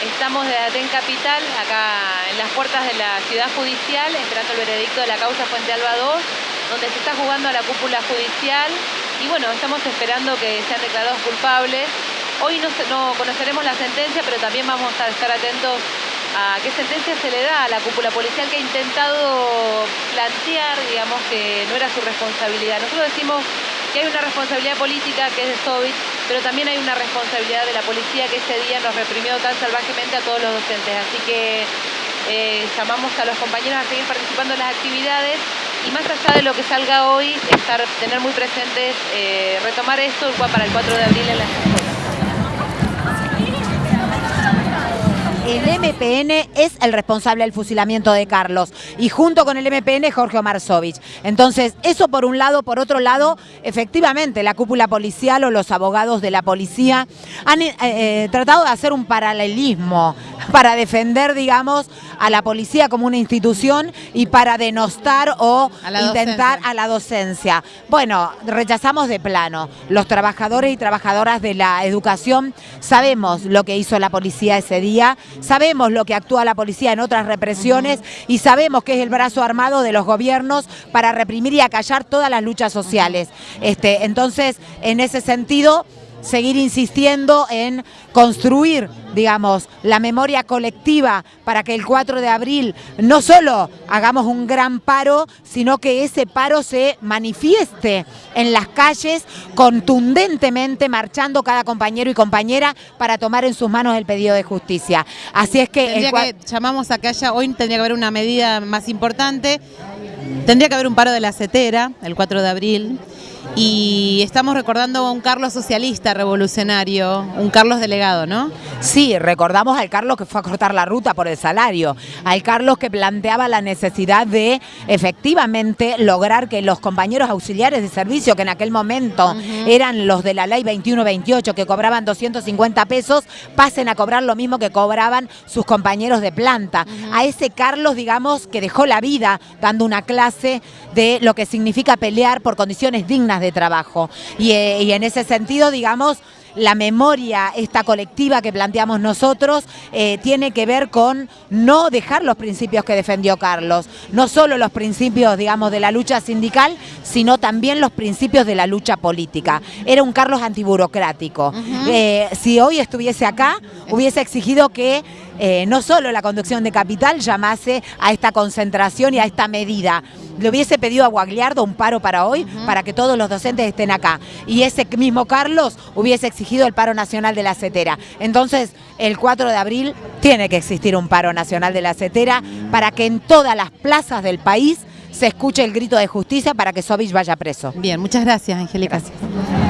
Estamos de Aten Capital, acá en las puertas de la ciudad judicial, esperando el veredicto de la causa Fuente Alba 2, donde se está jugando a la cúpula judicial. Y bueno, estamos esperando que sean declarados culpables. Hoy no, no conoceremos la sentencia, pero también vamos a estar atentos a qué sentencia se le da a la cúpula policial que ha intentado plantear, digamos, que no era su responsabilidad. Nosotros decimos que hay una responsabilidad política que es de Sovich, pero también hay una responsabilidad de la policía que ese día nos reprimió tan salvajemente a todos los docentes. Así que eh, llamamos a los compañeros a seguir participando en las actividades y más allá de lo que salga hoy, estar, tener muy presentes, eh, retomar esto para el 4 de abril en las MPN es el responsable del fusilamiento de Carlos y junto con el MPN Jorge Omar Sovich. Entonces, eso por un lado, por otro lado, efectivamente la cúpula policial o los abogados de la policía han eh, eh, tratado de hacer un paralelismo para defender, digamos, a la policía como una institución y para denostar o intentar a la docencia. Bueno, rechazamos de plano. Los trabajadores y trabajadoras de la educación sabemos lo que hizo la policía ese día, sabemos lo que actúa la policía en otras represiones y sabemos que es el brazo armado de los gobiernos para reprimir y acallar todas las luchas sociales. Este, entonces, en ese sentido seguir insistiendo en construir, digamos, la memoria colectiva para que el 4 de abril no solo hagamos un gran paro, sino que ese paro se manifieste en las calles contundentemente, marchando cada compañero y compañera para tomar en sus manos el pedido de justicia. Así es que... que llamamos a que haya, hoy tendría que haber una medida más importante, tendría que haber un paro de la CETERA el 4 de abril, y estamos recordando a un Carlos socialista revolucionario, un Carlos delegado, ¿no? Sí, recordamos al Carlos que fue a cortar la ruta por el salario, al Carlos que planteaba la necesidad de efectivamente lograr que los compañeros auxiliares de servicio, que en aquel momento eran los de la ley 2128, que cobraban 250 pesos, pasen a cobrar lo mismo que cobraban sus compañeros de planta. A ese Carlos, digamos, que dejó la vida dando una clase de lo que significa pelear por condiciones dignas de trabajo. Eh, y, en ese sentido, digamos, la memoria esta colectiva que planteamos nosotros eh, tiene que ver con no dejar los principios que defendió Carlos, no solo los principios, digamos, de la lucha sindical, sino también los principios de la lucha política. Era un Carlos antiburocrático. Eh, si hoy estuviese acá, hubiese exigido que no solo la conducción de capital llamase a esta concentración y a esta medida, le hubiese pedido a Guagliardo un paro para hoy, para que todos los docentes estén acá. Y ese mismo Carlos hubiese exigido el paro nacional de la CETERA. Entonces, el 4 de abril tiene que existir un paro nacional de la CETERA para que en todas las plazas del país se escuche el grito de justicia para que Sovich vaya preso. Bien, muchas gracias, Angélica. Gracias.